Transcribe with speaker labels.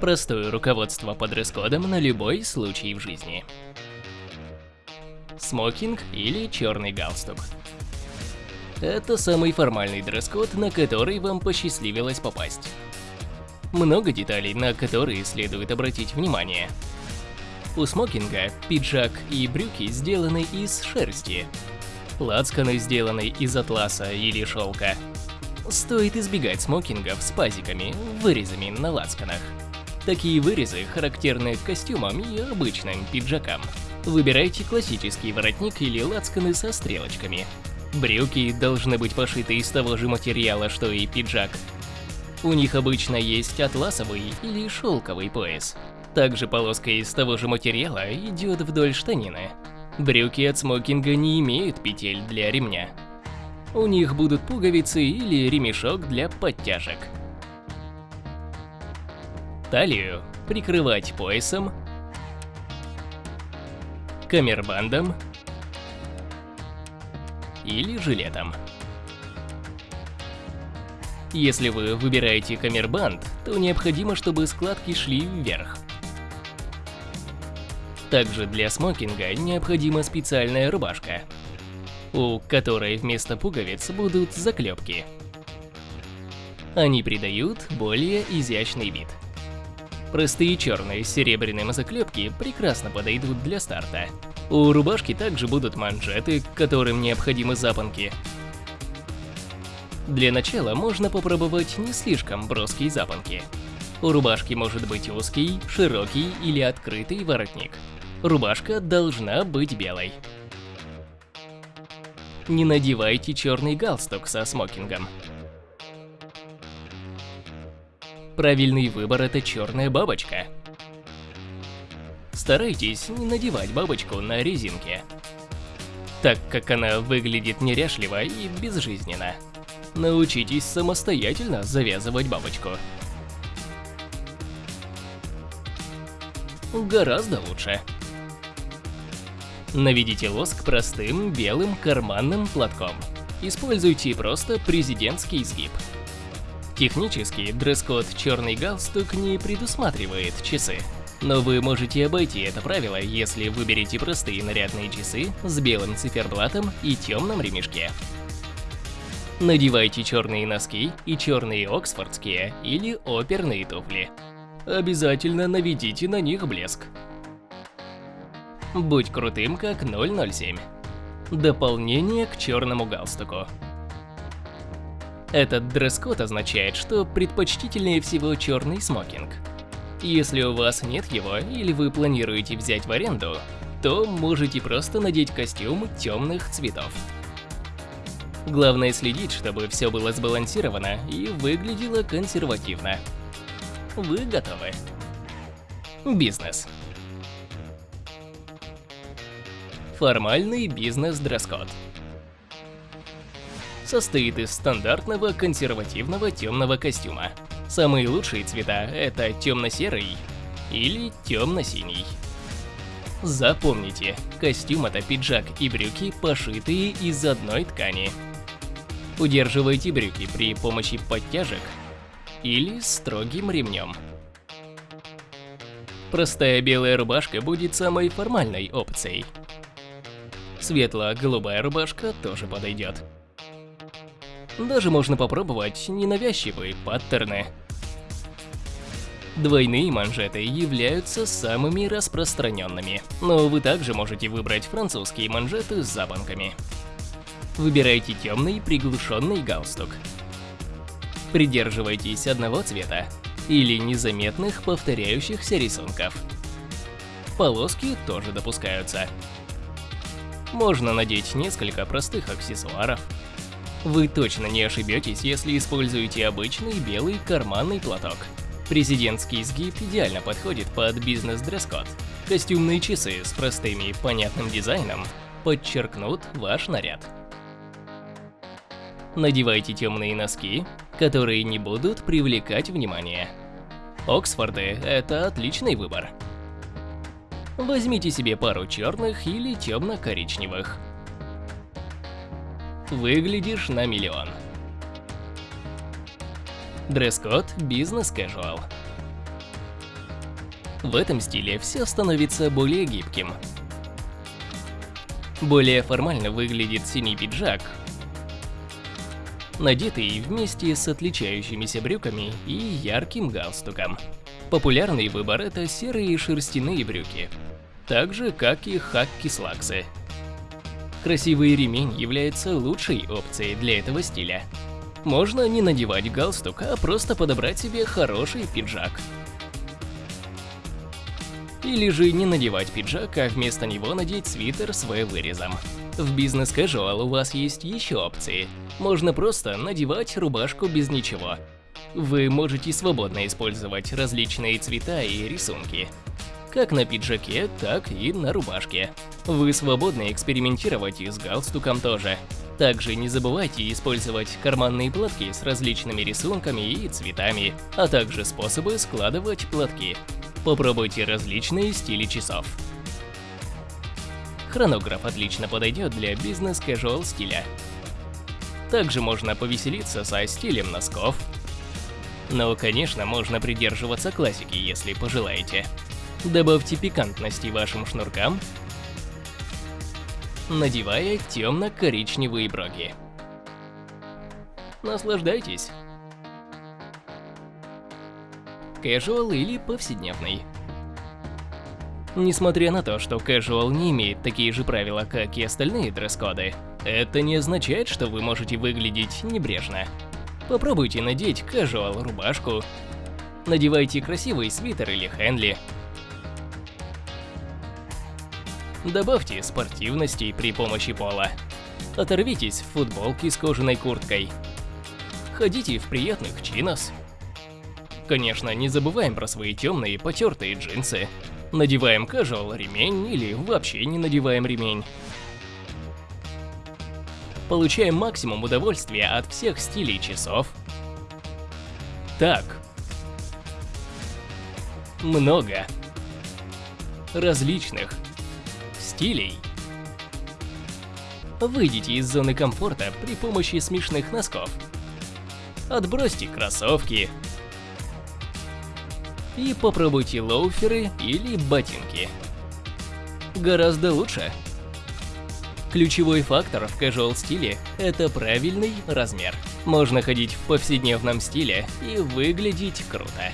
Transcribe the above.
Speaker 1: Простое руководство по дресс-кодам на любой случай в жизни. Смокинг или черный галстук. Это самый формальный дресс-код, на который вам посчастливилось попасть. Много деталей, на которые следует обратить внимание. У смокинга пиджак и брюки сделаны из шерсти. Лацканы сделаны из атласа или шелка. Стоит избегать смокингов с пазиками, вырезами на лацканах. Такие вырезы характерны костюмам и обычным пиджакам. Выбирайте классический воротник или лацканы со стрелочками. Брюки должны быть пошиты из того же материала, что и пиджак. У них обычно есть атласовый или шелковый пояс. Также полоска из того же материала идет вдоль штанины. Брюки от смокинга не имеют петель для ремня. У них будут пуговицы или ремешок для подтяжек. Талию прикрывать поясом, камербандом или жилетом. Если вы выбираете камербанд, то необходимо, чтобы складки шли вверх. Также для смокинга необходима специальная рубашка, у которой вместо пуговиц будут заклепки. Они придают более изящный вид. Простые черные с серебряным заклепки прекрасно подойдут для старта. У рубашки также будут манжеты, которым необходимы запонки. Для начала можно попробовать не слишком броские запонки. У рубашки может быть узкий, широкий или открытый воротник. Рубашка должна быть белой. Не надевайте черный галстук со смокингом. Правильный выбор – это черная бабочка. Старайтесь не надевать бабочку на резинке, так как она выглядит неряшливо и безжизненно. Научитесь самостоятельно завязывать бабочку. Гораздо лучше. Наведите лоск простым белым карманным платком. Используйте просто президентский сгиб. Технически дресс-код «черный галстук» не предусматривает часы. Но вы можете обойти это правило, если выберете простые нарядные часы с белым циферблатом и темном ремешке. Надевайте черные носки и черные оксфордские или оперные туфли. Обязательно наведите на них блеск. Будь крутым, как 007. Дополнение к черному галстуку. Этот дресс-код означает, что предпочтительнее всего черный смокинг. Если у вас нет его или вы планируете взять в аренду, то можете просто надеть костюм темных цветов. Главное следить, чтобы все было сбалансировано и выглядело консервативно. Вы готовы. Бизнес. Формальный бизнес-дресс-код. Состоит из стандартного консервативного темного костюма. Самые лучшие цвета – это темно-серый или темно-синий. Запомните, костюм – это пиджак и брюки, пошитые из одной ткани. Удерживайте брюки при помощи подтяжек или строгим ремнем. Простая белая рубашка будет самой формальной опцией. Светло-голубая рубашка тоже подойдет. Даже можно попробовать ненавязчивые паттерны. Двойные манжеты являются самыми распространенными, но вы также можете выбрать французские манжеты с запонками. Выбирайте темный приглушенный галстук. Придерживайтесь одного цвета или незаметных повторяющихся рисунков. Полоски тоже допускаются. Можно надеть несколько простых аксессуаров. Вы точно не ошибетесь, если используете обычный белый карманный платок. Президентский сгиб идеально подходит под бизнес-дресс-код. Костюмные часы с простым и понятным дизайном подчеркнут ваш наряд. Надевайте темные носки, которые не будут привлекать внимание. Оксфорды – это отличный выбор. Возьмите себе пару черных или темно-коричневых. Выглядишь на миллион. Дресс-код бизнес-кэжуал. В этом стиле все становится более гибким. Более формально выглядит синий пиджак, надетый вместе с отличающимися брюками и ярким галстуком. Популярный выбор – это серые шерстяные брюки, так же, как и хакки-слаксы. Красивый ремень является лучшей опцией для этого стиля. Можно не надевать галстук, а просто подобрать себе хороший пиджак. Или же не надевать пиджак, а вместо него надеть свитер с V-вырезом. В бизнес casual у вас есть еще опции. Можно просто надевать рубашку без ничего. Вы можете свободно использовать различные цвета и рисунки. Как на пиджаке, так и на рубашке. Вы свободны экспериментировать и с галстуком тоже. Также не забывайте использовать карманные платки с различными рисунками и цветами, а также способы складывать платки. Попробуйте различные стили часов. Хронограф отлично подойдет для бизнес-casual стиля. Также можно повеселиться со стилем носков. Но, конечно, можно придерживаться классики, если пожелаете. Добавьте пикантности вашим шнуркам, надевая темно-коричневые броги. Наслаждайтесь! Casual или повседневный. Несмотря на то, что casual не имеет такие же правила, как и остальные дресс-коды, это не означает, что вы можете выглядеть небрежно. Попробуйте надеть casual рубашку, надевайте красивый свитер или хенли, добавьте спортивности при помощи пола, оторвитесь в футболке с кожаной курткой, ходите в приятных чинос. Конечно, не забываем про свои темные потертые джинсы. Надеваем casual ремень или вообще не надеваем ремень. Получаем максимум удовольствия от всех стилей часов. Так. Много. Различных. Стилей. Выйдите из зоны комфорта при помощи смешных носков. Отбросьте кроссовки, и попробуйте лоуферы или ботинки. Гораздо лучше. Ключевой фактор в casual стиле – это правильный размер. Можно ходить в повседневном стиле и выглядеть круто.